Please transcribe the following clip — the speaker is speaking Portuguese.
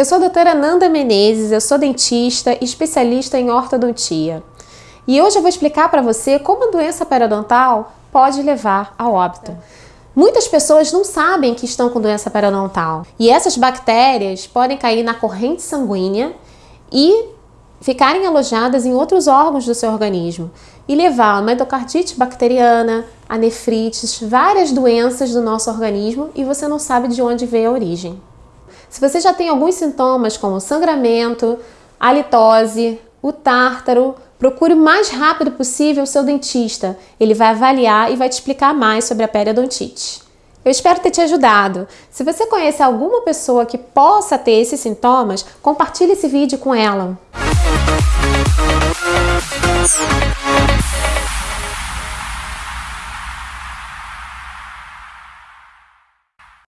Eu sou a doutora Nanda Menezes, eu sou dentista e especialista em ortodontia. E hoje eu vou explicar para você como a doença periodontal pode levar ao óbito. Muitas pessoas não sabem que estão com doença periodontal e essas bactérias podem cair na corrente sanguínea e ficarem alojadas em outros órgãos do seu organismo e levar a uma endocardite bacteriana, a nefrites, várias doenças do nosso organismo e você não sabe de onde veio a origem. Se você já tem alguns sintomas como sangramento, halitose, o tártaro, procure o mais rápido possível o seu dentista. Ele vai avaliar e vai te explicar mais sobre a periodontite. Eu espero ter te ajudado. Se você conhece alguma pessoa que possa ter esses sintomas, compartilhe esse vídeo com ela.